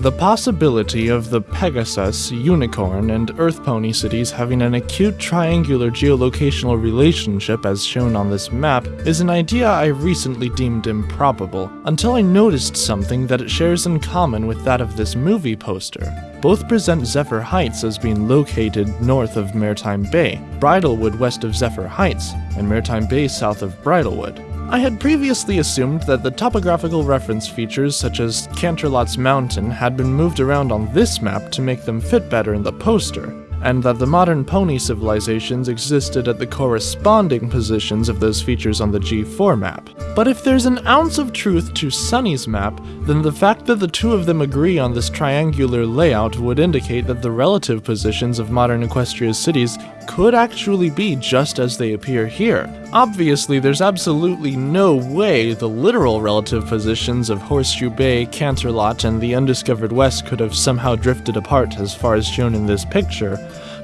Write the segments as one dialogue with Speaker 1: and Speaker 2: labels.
Speaker 1: The possibility of the Pegasus, Unicorn, and Earth Pony cities having an acute triangular geolocational relationship as shown on this map is an idea I recently deemed improbable, until I noticed something that it shares in common with that of this movie poster. Both present Zephyr Heights as being located north of Maritime Bay, Bridlewood west of Zephyr Heights, and Maritime Bay south of Bridlewood. I had previously assumed that the topographical reference features such as Canterlot's Mountain had been moved around on this map to make them fit better in the poster, and that the modern pony civilizations existed at the corresponding positions of those features on the G4 map. But if there's an ounce of truth to Sunny's map, then the fact that the two of them agree on this triangular layout would indicate that the relative positions of modern Equestria's cities could actually be just as they appear here. Obviously, there's absolutely no way the literal relative positions of Horseshoe Bay, Canterlot, and the Undiscovered West could have somehow drifted apart as far as shown in this picture.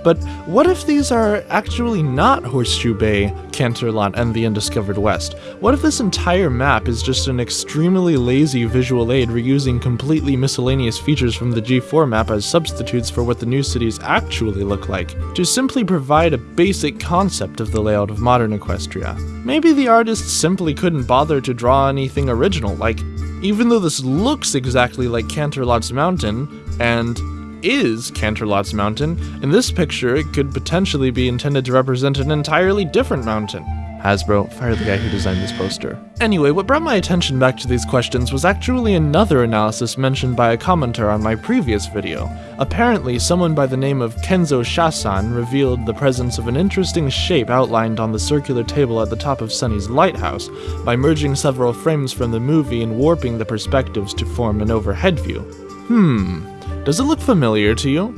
Speaker 1: But what if these are actually not Horseshoe Bay, Canterlot, and the Undiscovered West? What if this entire map is just an extremely lazy visual aid reusing completely miscellaneous features from the G4 map as substitutes for what the new cities actually look like, to simply provide a basic concept of the layout of modern Equestria? Maybe the artists simply couldn't bother to draw anything original, like, even though this looks exactly like Canterlot's Mountain, and is Canterlot's mountain, in this picture it could potentially be intended to represent an entirely different mountain. Hasbro, fire the guy who designed this poster. Anyway, what brought my attention back to these questions was actually another analysis mentioned by a commenter on my previous video. Apparently, someone by the name of Kenzo Shasan revealed the presence of an interesting shape outlined on the circular table at the top of Sunny's lighthouse by merging several frames from the movie and warping the perspectives to form an overhead view. Hmm, does it look familiar to you?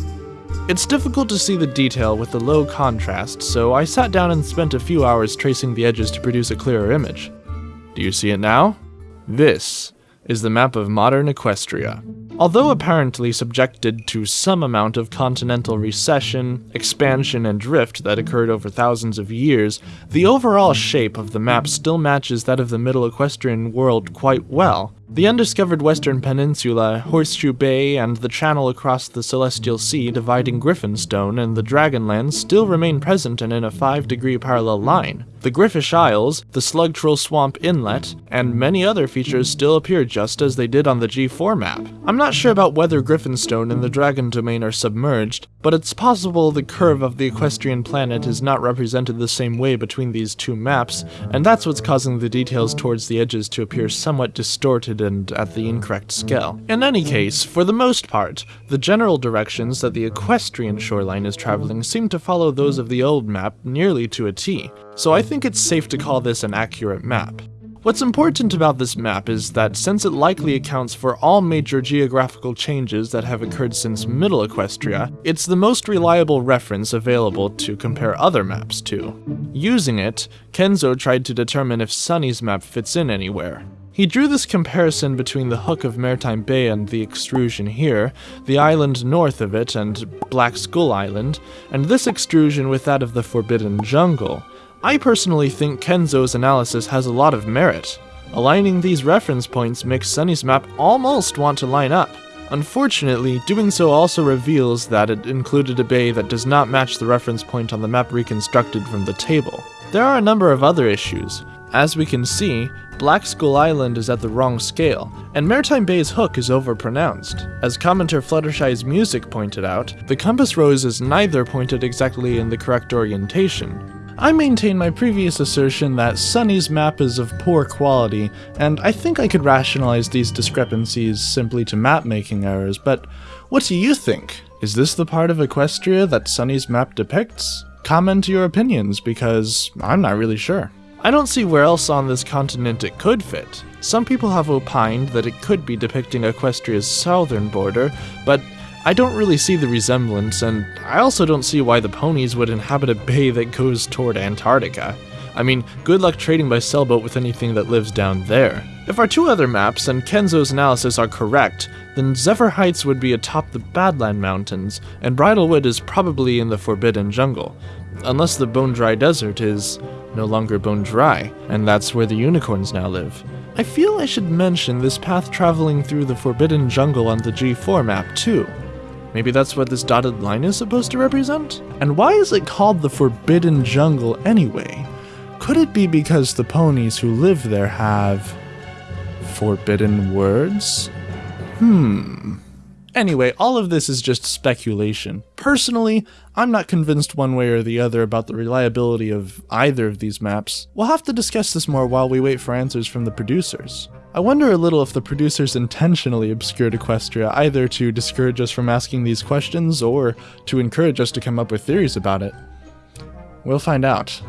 Speaker 1: It's difficult to see the detail with the low contrast, so I sat down and spent a few hours tracing the edges to produce a clearer image. Do you see it now? This is the map of modern Equestria. Although apparently subjected to some amount of continental recession, expansion, and drift that occurred over thousands of years, the overall shape of the map still matches that of the Middle Equestrian world quite well, the undiscovered western peninsula, Horseshoe Bay, and the channel across the Celestial Sea dividing Griffonstone and the Dragonlands still remain present and in a 5 degree parallel line. The Griffish Isles, the Slugtroll Swamp Inlet, and many other features still appear just as they did on the G4 map. I'm not sure about whether Griffonstone and the Dragon Domain are submerged, but it's possible the curve of the equestrian planet is not represented the same way between these two maps, and that's what's causing the details towards the edges to appear somewhat distorted and at the incorrect scale. In any case, for the most part, the general directions that the equestrian shoreline is traveling seem to follow those of the old map nearly to a T, so I think it's safe to call this an accurate map. What's important about this map is that since it likely accounts for all major geographical changes that have occurred since Middle Equestria, it's the most reliable reference available to compare other maps to. Using it, Kenzo tried to determine if Sunny's map fits in anywhere. He drew this comparison between the hook of Maritime Bay and the extrusion here, the island north of it and Black Skull Island, and this extrusion with that of the Forbidden Jungle. I personally think Kenzo's analysis has a lot of merit. Aligning these reference points makes Sunny's map almost want to line up. Unfortunately, doing so also reveals that it included a bay that does not match the reference point on the map reconstructed from the table. There are a number of other issues. As we can see, Black Skull Island is at the wrong scale, and Maritime Bay's hook is overpronounced. As commenter Fluttershy's music pointed out, the compass rose is neither pointed exactly in the correct orientation. I maintain my previous assertion that Sunny's map is of poor quality, and I think I could rationalize these discrepancies simply to map-making errors, but what do you think? Is this the part of Equestria that Sunny's map depicts? Comment your opinions, because I'm not really sure. I don't see where else on this continent it could fit. Some people have opined that it could be depicting Equestria's southern border, but I don't really see the resemblance, and I also don't see why the ponies would inhabit a bay that goes toward Antarctica. I mean, good luck trading by sailboat with anything that lives down there. If our two other maps and Kenzo's analysis are correct, then Zephyr Heights would be atop the Badland Mountains, and Bridlewood is probably in the Forbidden Jungle. Unless the Bone Dry Desert is no longer bone dry, and that's where the unicorns now live. I feel I should mention this path traveling through the Forbidden Jungle on the G4 map too. Maybe that's what this dotted line is supposed to represent? And why is it called the Forbidden Jungle anyway? Could it be because the ponies who live there have forbidden words? Hmm. Anyway, all of this is just speculation. Personally, I'm not convinced one way or the other about the reliability of either of these maps. We'll have to discuss this more while we wait for answers from the producers. I wonder a little if the producers intentionally obscured Equestria either to discourage us from asking these questions or to encourage us to come up with theories about it. We'll find out.